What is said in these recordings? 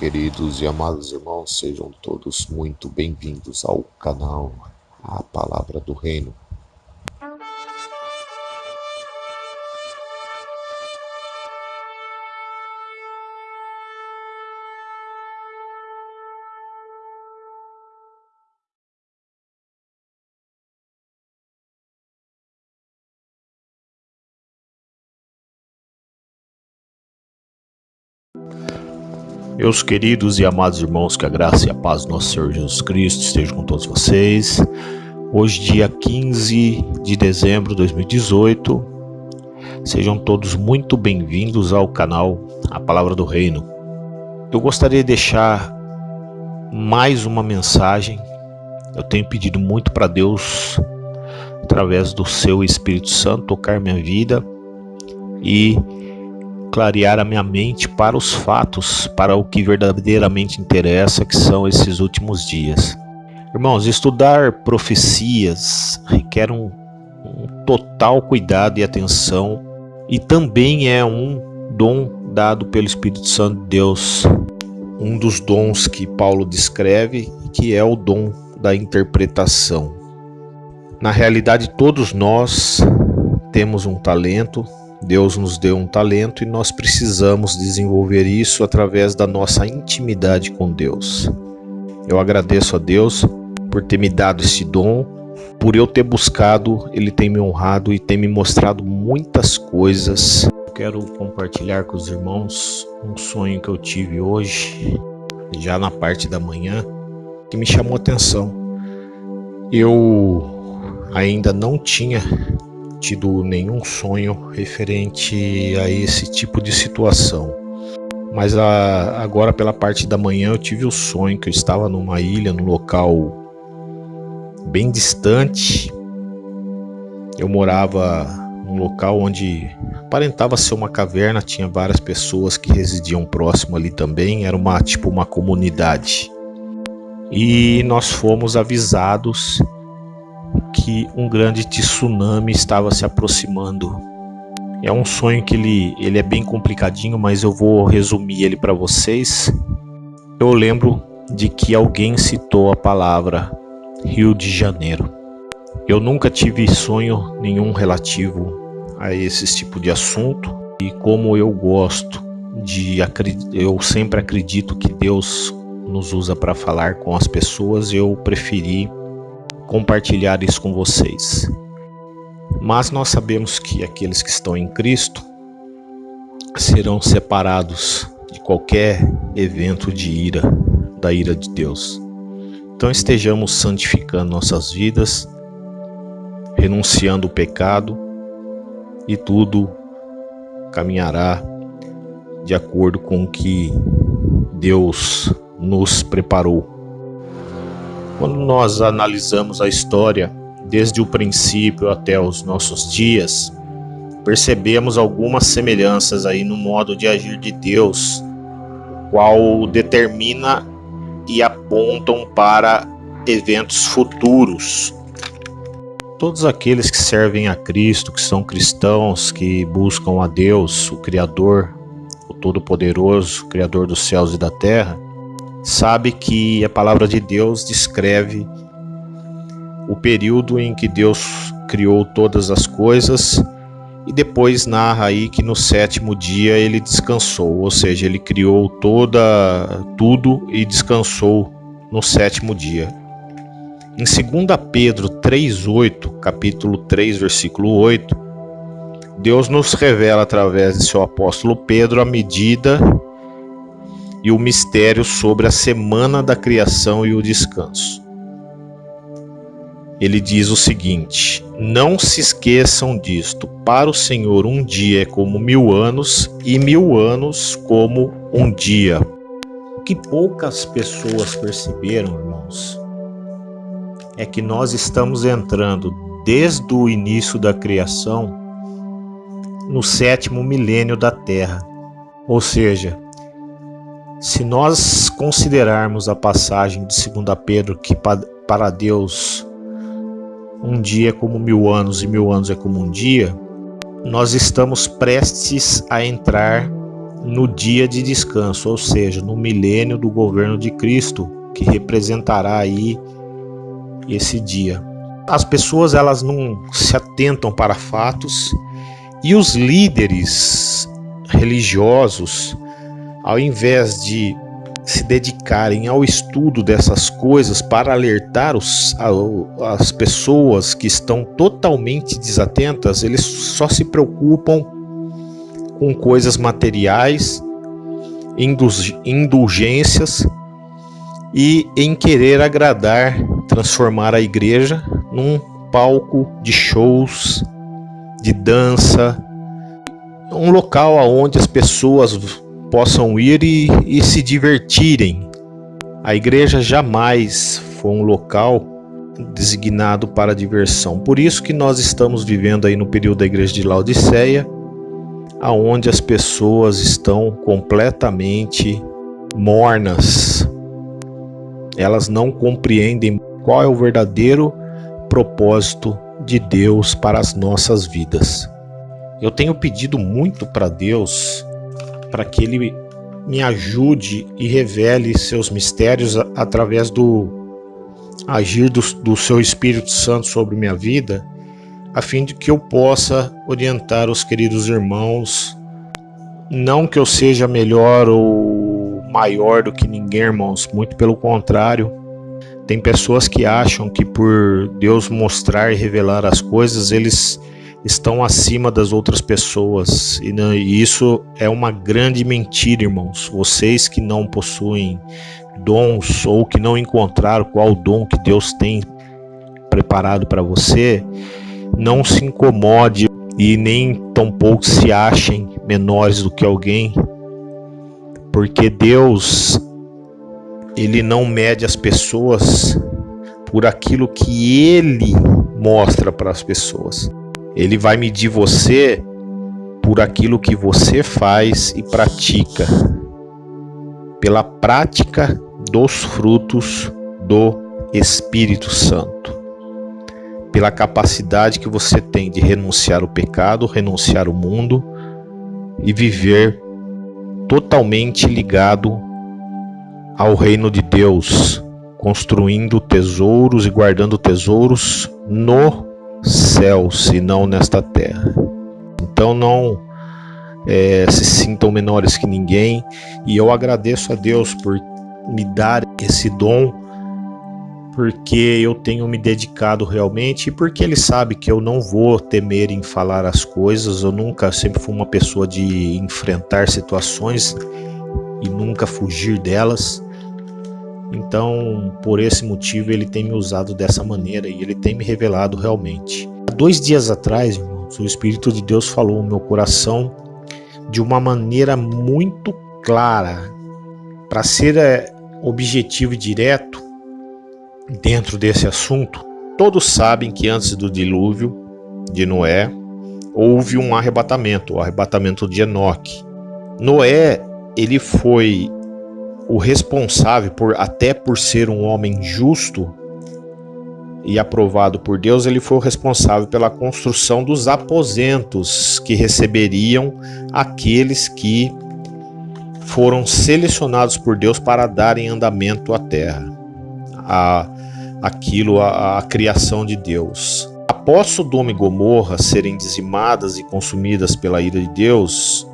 queridos e amados irmãos, sejam todos muito bem-vindos ao canal A Palavra do Reino. Meus queridos e amados irmãos, que a graça e a paz do nosso Senhor Jesus Cristo estejam com todos vocês. Hoje, dia 15 de dezembro de 2018, sejam todos muito bem-vindos ao canal A Palavra do Reino. Eu gostaria de deixar mais uma mensagem. Eu tenho pedido muito para Deus, através do seu Espírito Santo, tocar minha vida e clarear a minha mente para os fatos, para o que verdadeiramente interessa, que são esses últimos dias. Irmãos, estudar profecias requer um, um total cuidado e atenção e também é um dom dado pelo Espírito Santo de Deus, um dos dons que Paulo descreve, que é o dom da interpretação. Na realidade, todos nós temos um talento, Deus nos deu um talento e nós precisamos desenvolver isso através da nossa intimidade com Deus. Eu agradeço a Deus por ter me dado esse dom, por eu ter buscado, Ele tem me honrado e tem me mostrado muitas coisas. Eu quero compartilhar com os irmãos um sonho que eu tive hoje, já na parte da manhã, que me chamou a atenção. Eu ainda não tinha tido nenhum sonho referente a esse tipo de situação. Mas a, agora pela parte da manhã eu tive o sonho que eu estava numa ilha, num local bem distante. Eu morava num local onde aparentava ser uma caverna, tinha várias pessoas que residiam próximo ali também, era uma tipo uma comunidade. E nós fomos avisados que um grande tsunami estava se aproximando. É um sonho que ele, ele é bem complicadinho, mas eu vou resumir ele para vocês. Eu lembro de que alguém citou a palavra Rio de Janeiro. Eu nunca tive sonho nenhum relativo a esse tipo de assunto e como eu gosto de eu sempre acredito que Deus nos usa para falar com as pessoas, eu preferi compartilhar isso com vocês. Mas nós sabemos que aqueles que estão em Cristo serão separados de qualquer evento de ira, da ira de Deus. Então estejamos santificando nossas vidas, renunciando o pecado e tudo caminhará de acordo com o que Deus nos preparou quando nós analisamos a história desde o princípio até os nossos dias, percebemos algumas semelhanças aí no modo de agir de Deus, qual determina e apontam para eventos futuros. Todos aqueles que servem a Cristo, que são cristãos, que buscam a Deus, o Criador, o Todo-Poderoso, Criador dos céus e da terra, sabe que a palavra de Deus descreve o período em que Deus criou todas as coisas e depois narra aí que no sétimo dia ele descansou, ou seja, ele criou toda tudo e descansou no sétimo dia. Em 2 Pedro 3:8, capítulo 3, versículo 8, Deus nos revela através de seu apóstolo Pedro a medida e o mistério sobre a semana da criação e o descanso. Ele diz o seguinte: Não se esqueçam disto. Para o Senhor, um dia é como mil anos, e mil anos como um dia. O que poucas pessoas perceberam, irmãos, é que nós estamos entrando desde o início da criação no sétimo milênio da Terra. Ou seja, se nós considerarmos a passagem de 2 Pedro que para Deus um dia é como mil anos e mil anos é como um dia, nós estamos prestes a entrar no dia de descanso, ou seja, no milênio do governo de Cristo, que representará aí esse dia. As pessoas elas não se atentam para fatos e os líderes religiosos, ao invés de se dedicarem ao estudo dessas coisas para alertar os, as pessoas que estão totalmente desatentas, eles só se preocupam com coisas materiais, indulgências e em querer agradar, transformar a igreja num palco de shows, de dança, um local aonde as pessoas possam ir e, e se divertirem. A igreja jamais foi um local designado para diversão. Por isso que nós estamos vivendo aí no período da igreja de Laodiceia, aonde as pessoas estão completamente mornas. Elas não compreendem qual é o verdadeiro propósito de Deus para as nossas vidas. Eu tenho pedido muito para Deus para que Ele me ajude e revele seus mistérios através do agir do, do seu Espírito Santo sobre minha vida, a fim de que eu possa orientar os queridos irmãos. Não que eu seja melhor ou maior do que ninguém, irmãos, muito pelo contrário. Tem pessoas que acham que por Deus mostrar e revelar as coisas, eles estão acima das outras pessoas. E, não, e isso é uma grande mentira, irmãos. Vocês que não possuem dons ou que não encontraram qual dom que Deus tem preparado para você, não se incomode e nem tampouco se achem menores do que alguém, porque Deus ele não mede as pessoas por aquilo que ele mostra para as pessoas. Ele vai medir você por aquilo que você faz e pratica, pela prática dos frutos do Espírito Santo, pela capacidade que você tem de renunciar o pecado, renunciar o mundo e viver totalmente ligado ao reino de Deus, construindo tesouros e guardando tesouros no céu, se não nesta terra. Então não é, se sintam menores que ninguém, e eu agradeço a Deus por me dar esse dom, porque eu tenho me dedicado realmente e porque Ele sabe que eu não vou temer em falar as coisas. Eu nunca, sempre fui uma pessoa de enfrentar situações e nunca fugir delas. Então, por esse motivo, ele tem me usado dessa maneira e ele tem me revelado realmente. Há dois dias atrás, irmãos, o Espírito de Deus falou no meu coração de uma maneira muito clara, para ser é, objetivo e direto dentro desse assunto. Todos sabem que antes do dilúvio de Noé, houve um arrebatamento, o arrebatamento de Enoque. Noé, ele foi o responsável por até por ser um homem justo e aprovado por Deus, ele foi o responsável pela construção dos aposentos que receberiam aqueles que foram selecionados por Deus para darem andamento à terra, a aquilo a, a criação de Deus. Após Sodoma e Gomorra serem dizimadas e consumidas pela ira de Deus,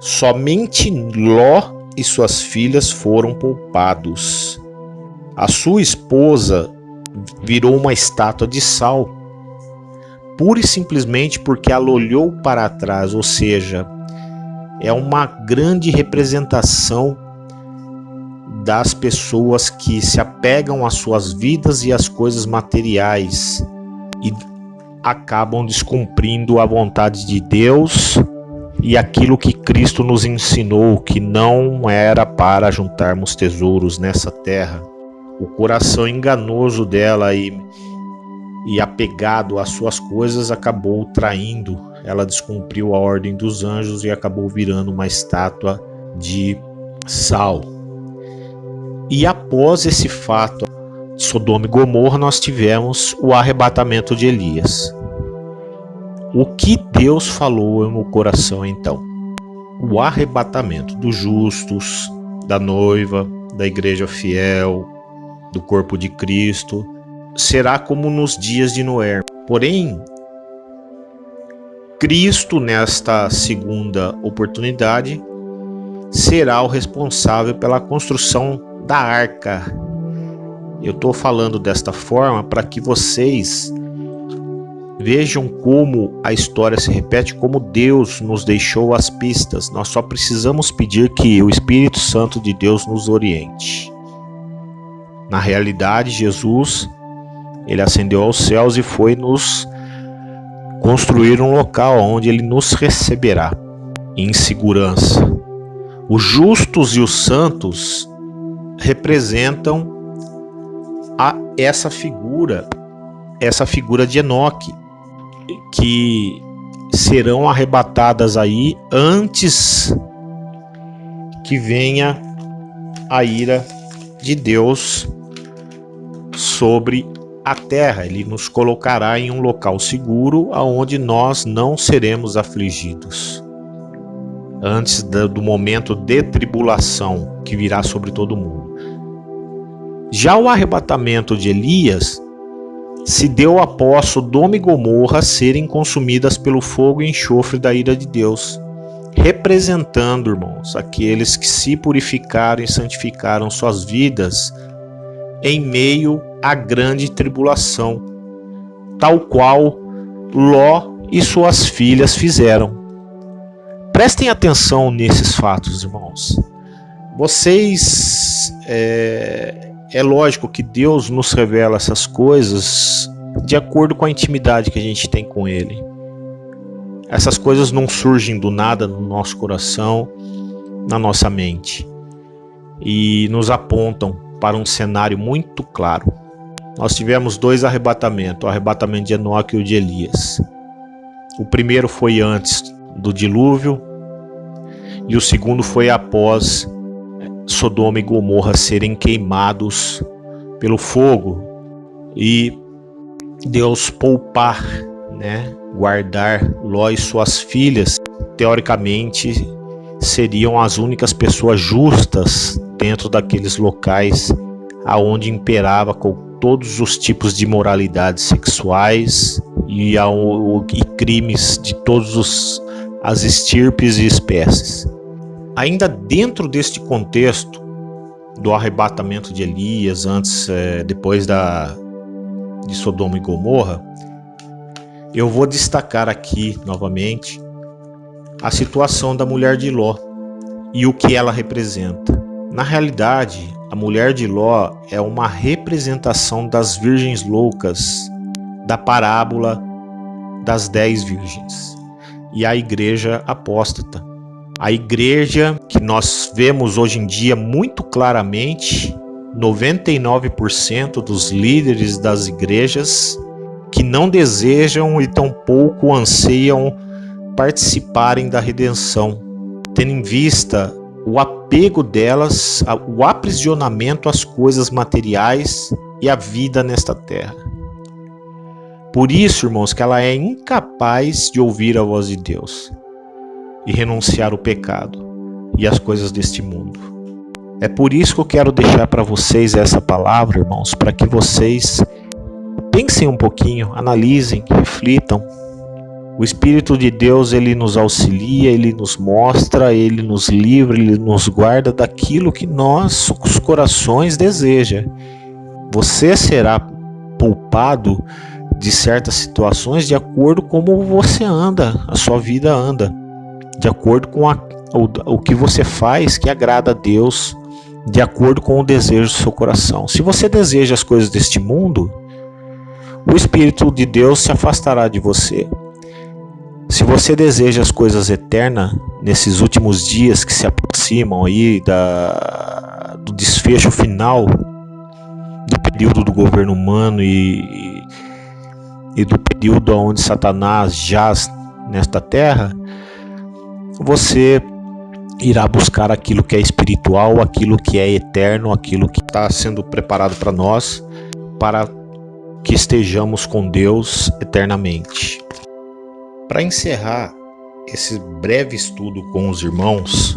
somente Ló e suas filhas foram poupados. A sua esposa virou uma estátua de sal, pura e simplesmente porque ela olhou para trás, ou seja, é uma grande representação das pessoas que se apegam às suas vidas e às coisas materiais e acabam descumprindo a vontade de Deus e aquilo que Cristo nos ensinou que não era para juntarmos tesouros nessa terra. O coração enganoso dela e, e apegado às suas coisas acabou traindo. Ela descumpriu a ordem dos anjos e acabou virando uma estátua de sal. E após esse fato, Sodoma e Gomorra, nós tivemos o arrebatamento de Elias. O que Deus falou no meu coração então? o arrebatamento dos justos, da noiva, da igreja fiel, do corpo de Cristo, será como nos dias de Noé. Porém, Cristo, nesta segunda oportunidade, será o responsável pela construção da arca. Eu estou falando desta forma para que vocês vejam como a história se repete, como Deus nos deixou as pistas. Nós só precisamos pedir que o Espírito Santo de Deus nos oriente. Na realidade, Jesus, ele ascendeu aos céus e foi nos construir um local onde ele nos receberá em segurança. Os justos e os santos representam a essa figura, essa figura de Enoque, que serão arrebatadas aí antes que venha a ira de Deus sobre a terra. Ele nos colocará em um local seguro aonde nós não seremos afligidos. Antes do momento de tribulação que virá sobre todo mundo. Já o arrebatamento de Elias se deu após Sodoma e Gomorra serem consumidas pelo fogo e enxofre da ira de Deus, representando, irmãos, aqueles que se purificaram e santificaram suas vidas em meio à grande tribulação, tal qual Ló e suas filhas fizeram. Prestem atenção nesses fatos, irmãos. Vocês é, é lógico que Deus nos revela essas coisas de acordo com a intimidade que a gente tem com Ele. Essas coisas não surgem do nada no nosso coração, na nossa mente, e nos apontam para um cenário muito claro. Nós tivemos dois arrebatamentos, o arrebatamento de Enoque e o de Elias. O primeiro foi antes do dilúvio e o segundo foi após Sodoma e Gomorra serem queimados pelo fogo e Deus poupar, né, guardar Ló e suas filhas, teoricamente seriam as únicas pessoas justas dentro daqueles locais aonde imperava com todos os tipos de moralidades sexuais e, e crimes de todas as estirpes e espécies. Ainda dentro deste contexto do arrebatamento de Elias, antes, é, depois da, de Sodoma e Gomorra, eu vou destacar aqui novamente a situação da mulher de Ló e o que ela representa. Na realidade, a mulher de Ló é uma representação das virgens loucas da parábola das dez virgens e a igreja apóstata a igreja que nós vemos hoje em dia muito claramente, 99% dos líderes das igrejas que não desejam e tampouco anseiam participarem da redenção, tendo em vista o apego delas, o aprisionamento às coisas materiais e à vida nesta terra. Por isso, irmãos, que ela é incapaz de ouvir a voz de Deus e renunciar o pecado e as coisas deste mundo. É por isso que eu quero deixar para vocês essa palavra, irmãos, para que vocês pensem um pouquinho, analisem, reflitam. O Espírito de Deus, ele nos auxilia, ele nos mostra, ele nos livra, ele nos guarda daquilo que nós, os corações, deseja. Você será poupado de certas situações de acordo com como você anda, a sua vida anda de acordo com a, o, o que você faz que agrada a Deus, de acordo com o desejo do seu coração. Se você deseja as coisas deste mundo, o Espírito de Deus se afastará de você. Se você deseja as coisas eternas nesses últimos dias que se aproximam aí da, do desfecho final do período do governo humano e, e do período onde Satanás jaz nesta terra, você irá buscar aquilo que é espiritual, aquilo que é eterno, aquilo que está sendo preparado para nós, para que estejamos com Deus eternamente. Para encerrar esse breve estudo com os irmãos,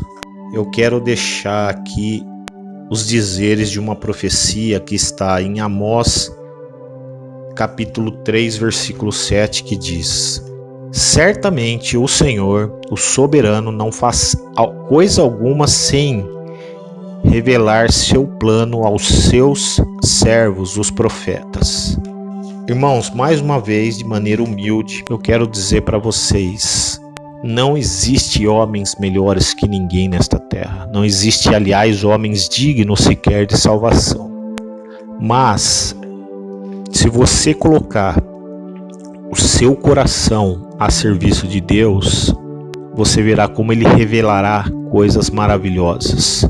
eu quero deixar aqui os dizeres de uma profecia que está em Amós, capítulo 3, versículo 7, que diz: Certamente o Senhor, o soberano, não faz coisa alguma sem revelar seu plano aos seus servos, os profetas. Irmãos, mais uma vez, de maneira humilde, eu quero dizer para vocês: não existe homens melhores que ninguém nesta terra. Não existe, aliás, homens dignos sequer de salvação. Mas, se você colocar o seu coração a serviço de Deus, você verá como ele revelará coisas maravilhosas.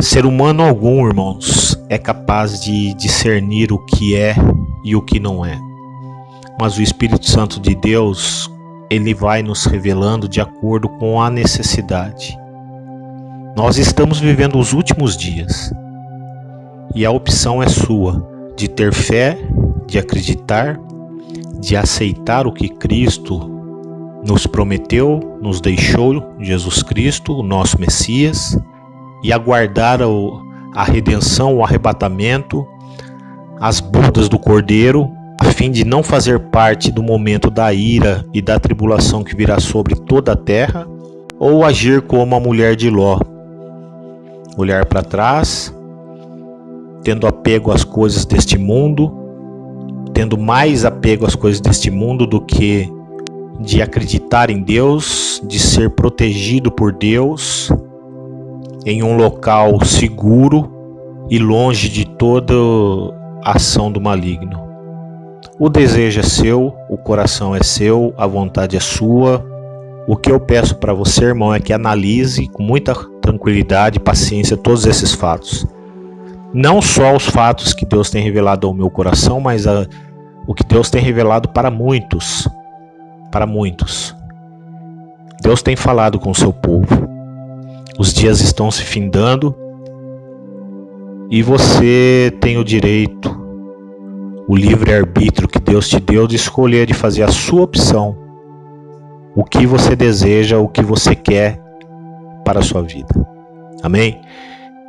Ser humano algum, irmãos, é capaz de discernir o que é e o que não é. Mas o Espírito Santo de Deus, ele vai nos revelando de acordo com a necessidade. Nós estamos vivendo os últimos dias e a opção é sua de ter fé, de acreditar de aceitar o que Cristo nos prometeu, nos deixou, Jesus Cristo, o nosso Messias, e aguardar a redenção, o arrebatamento, as bodas do Cordeiro, a fim de não fazer parte do momento da ira e da tribulação que virá sobre toda a terra, ou agir como a mulher de Ló, olhar para trás, tendo apego às coisas deste mundo, tendo mais apego às coisas deste mundo do que de acreditar em Deus, de ser protegido por Deus em um local seguro e longe de toda ação do maligno. O desejo é seu, o coração é seu, a vontade é sua. O que eu peço para você, irmão, é que analise com muita tranquilidade e paciência todos esses fatos. Não só os fatos que Deus tem revelado ao meu coração, mas a, o que Deus tem revelado para muitos, para muitos. Deus tem falado com o seu povo. Os dias estão se findando e você tem o direito, o livre arbítrio que Deus te deu de escolher de fazer a sua opção. O que você deseja, o que você quer para a sua vida. Amém?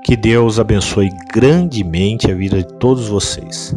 Que Deus abençoe grandemente a vida de todos vocês.